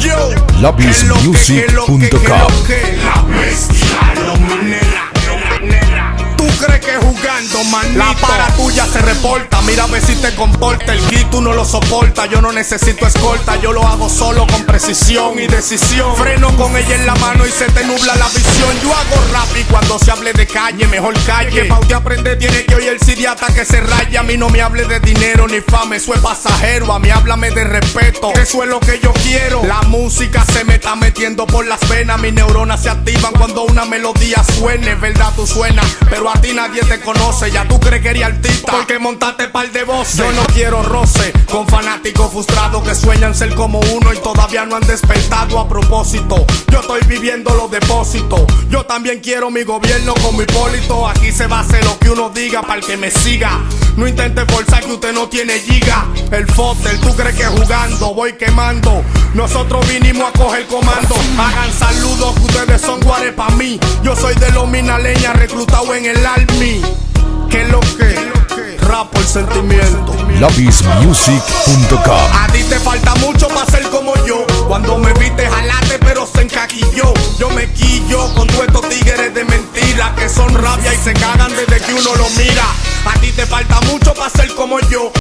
Yo. Labismusic.com. La bestia, lo minera. ¿Tú crees que jugando, manito? La para tuya se reporta, mira a ver si te comporta. El kit tú no lo soporta, yo no necesito escolta. Yo lo hago solo con precisión y decisión. Freno con ella en la mano y se te nubla la visión. Yo hago rap y cuando se hable de calle, mejor calle. Que pa' usted aprender tiene que oír el sidiata que se raya. A mí no me hable de dinero ni fama, eso es pasajero. A mí háblame de respeto, eso es lo que yo quiero. La música se me está metiendo por las venas. Mis neuronas se activan cuando una melodía suene. Verdad, tú suenas, pero a ti nadie te conoce. Ya tú crees que eres artista porque montaste par de voces. Yo no quiero roce con fanáticos frustrados que sueñan ser como uno y todavía no han despertado a propósito. Yo estoy viviendo los depósitos. Yo también quiero mi gobierno como Hipólito. Aquí se va a hacer lo que uno diga para el que me siga. No intente forzar que usted no tiene giga. El fotel, tú crees que jugando voy quemando. Nosotros vinimos a coger comando. Hagan saludos que ustedes son guares pa' mí. Yo soy de los minaleñas reclutado en el army. Por sentimiento. A ti te falta mucho para ser como yo. Cuando me viste jalate, pero se encaquilló. Yo me quillo con todos estos tigres de mentira que son rabia y se cagan desde que uno lo mira. A ti te falta mucho para ser como yo.